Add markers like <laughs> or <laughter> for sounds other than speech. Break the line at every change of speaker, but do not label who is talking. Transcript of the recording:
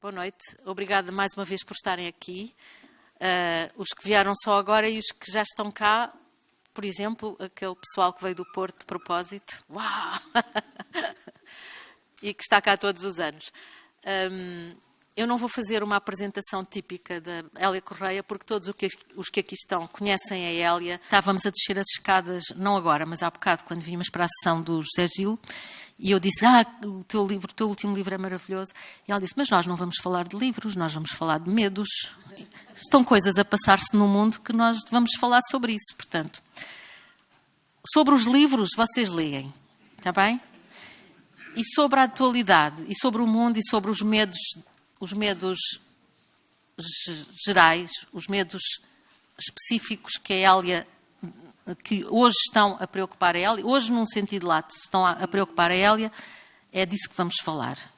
Boa noite. Obrigada mais uma vez por estarem aqui. Uh, os que vieram só agora e os que já estão cá, por exemplo, aquele pessoal que veio do Porto de propósito. Uau! <laughs> e que está cá todos os anos. Um, eu não vou fazer uma apresentação típica da Hélia Correia, porque todos os que aqui estão conhecem a Hélia. Estávamos a descer as escadas, não agora, mas há bocado, quando vimos para a sessão do José Gil, e eu disse ah, o teu, livro, o teu último livro é maravilhoso. E ela disse, mas nós não vamos falar de livros, nós vamos falar de medos. Estão coisas a passar-se no mundo que nós vamos falar sobre isso, portanto. Sobre os livros, vocês leem, está bem? E sobre a atualidade, e sobre o mundo, e sobre os medos os medos gerais, os medos específicos que a Hélia, que hoje estão a preocupar a Hélia, hoje num sentido lato estão a preocupar a Hélia, é disso que vamos falar.